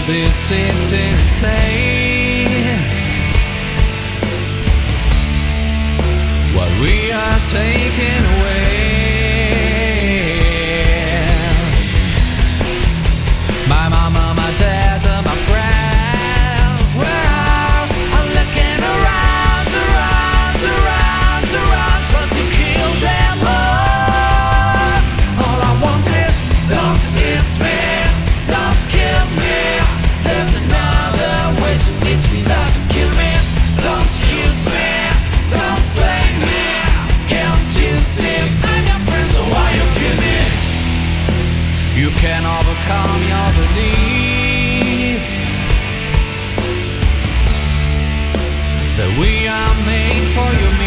This sentence, to stay. What we are taking. can overcome your beliefs That we are made for you.